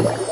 you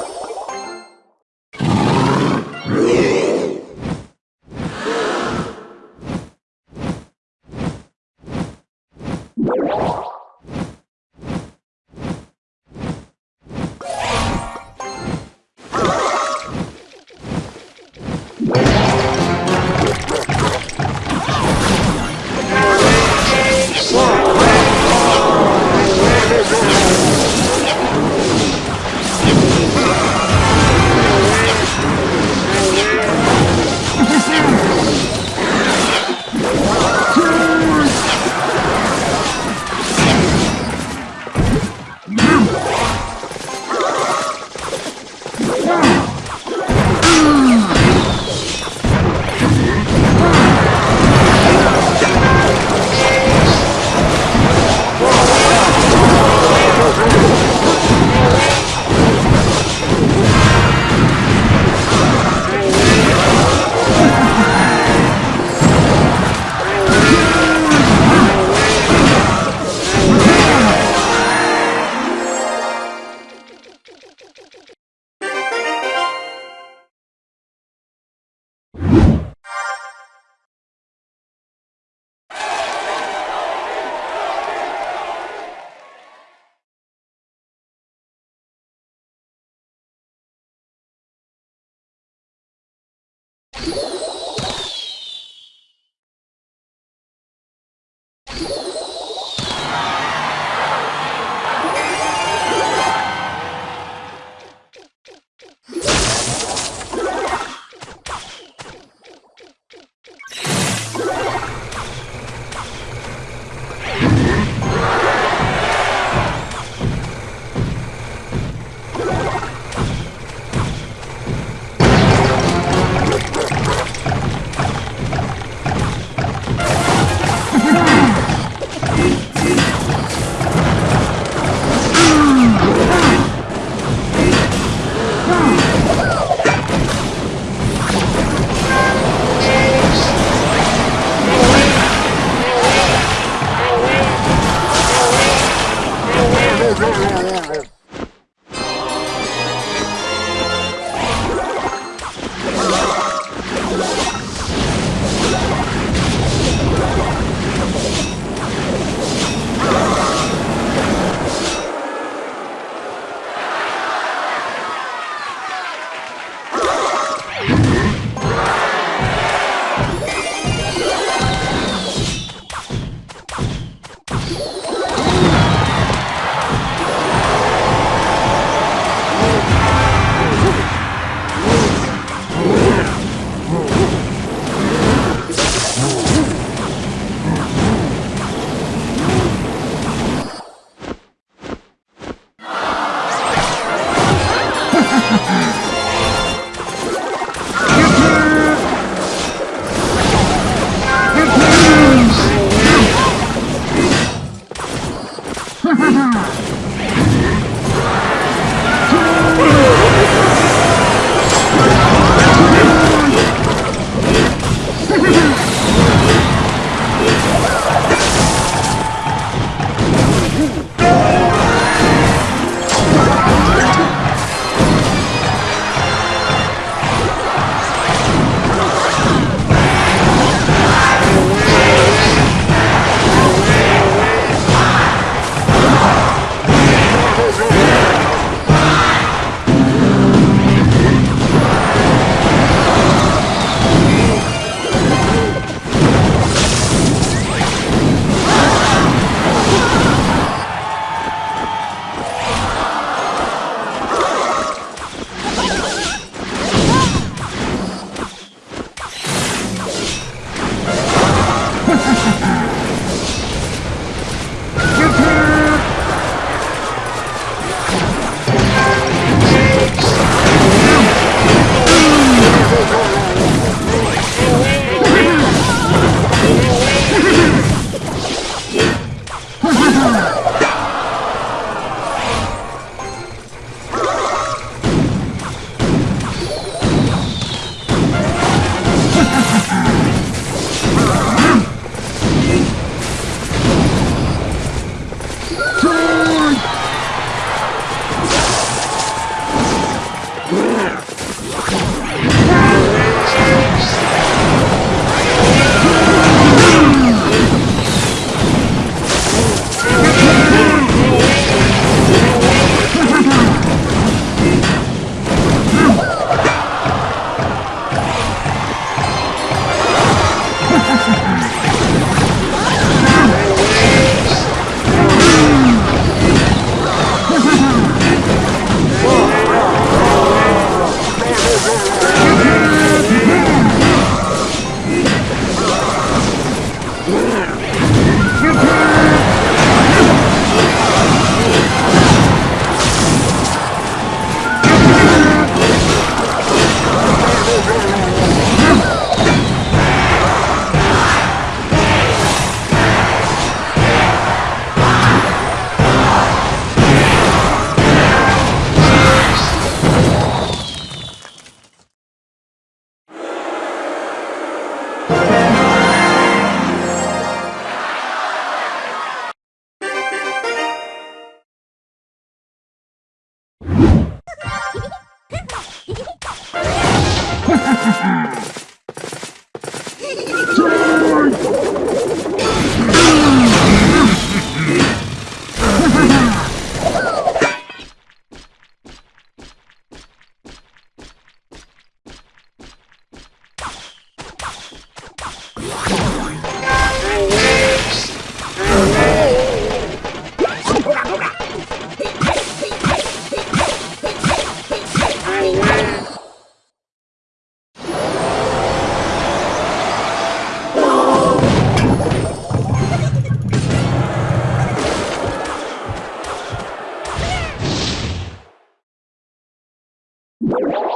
you.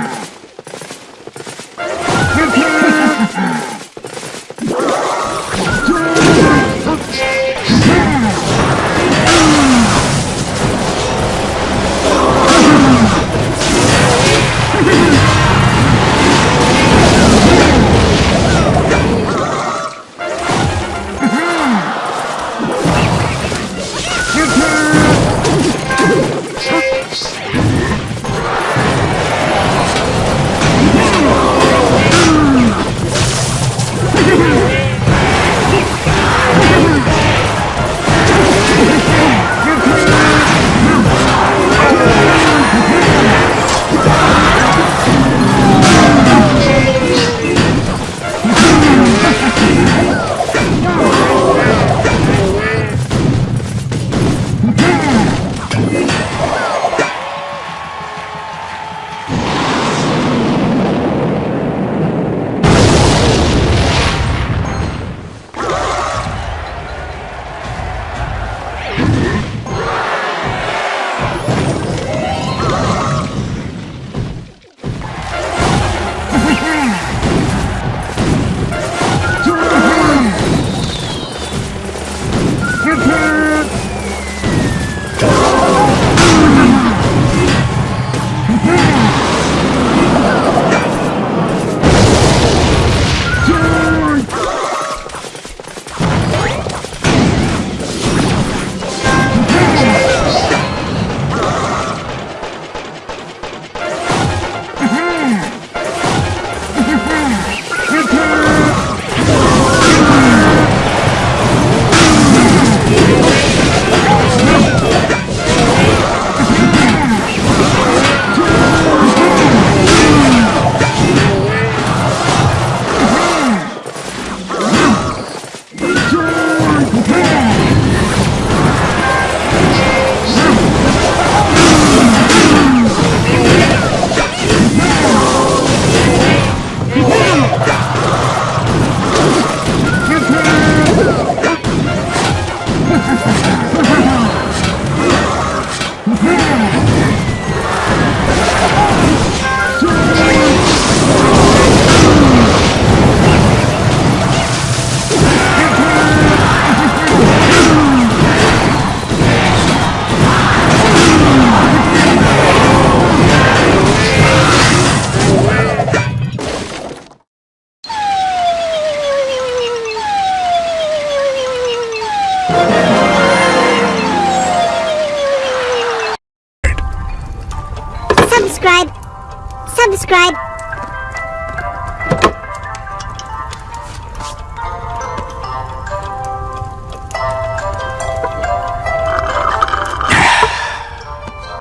Ah!